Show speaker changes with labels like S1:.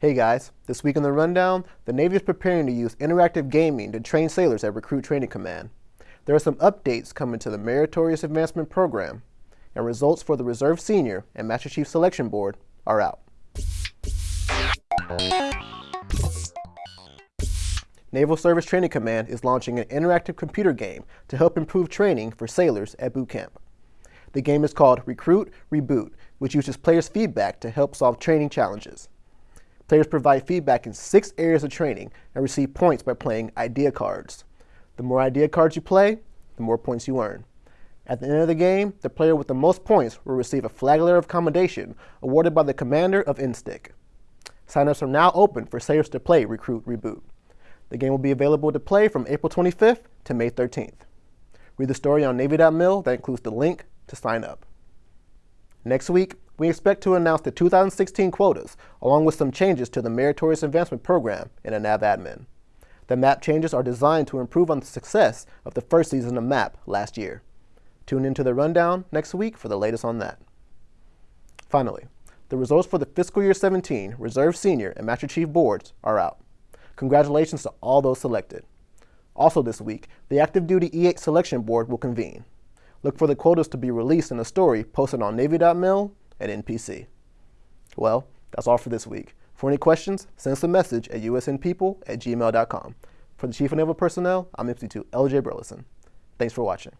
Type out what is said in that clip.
S1: Hey guys, this week on the Rundown, the Navy is preparing to use interactive gaming to train sailors at Recruit Training Command. There are some updates coming to the Meritorious Advancement Program, and results for the Reserve Senior and Master Chief Selection Board are out. Naval Service Training Command is launching an interactive computer game to help improve training for sailors at boot camp. The game is called Recruit Reboot, which uses players' feedback to help solve training challenges. Players provide feedback in six areas of training and receive points by playing idea cards. The more idea cards you play, the more points you earn. At the end of the game, the player with the most points will receive a flag letter of commendation awarded by the commander of NSTC. Signups are now open for sailors to play Recruit Reboot. The game will be available to play from April 25th to May 13th. Read the story on Navy.mil that includes the link to sign up. Next week, we expect to announce the 2016 quotas, along with some changes to the Meritorious Advancement Program in a NAVADMIN. The MAP changes are designed to improve on the success of the first season of MAP last year. Tune into the rundown next week for the latest on that. Finally, the results for the fiscal year 17 Reserve Senior and Master Chief boards are out. Congratulations to all those selected. Also this week, the Active Duty E8 Selection Board will convene. Look for the quotas to be released in a story posted on Navy.mil and NPC. Well, that's all for this week. For any questions, send us a message at usnpeople at gmail.com. For the Chief of Naval Personnel, I'm MC2 LJ Burleson. Thanks for watching.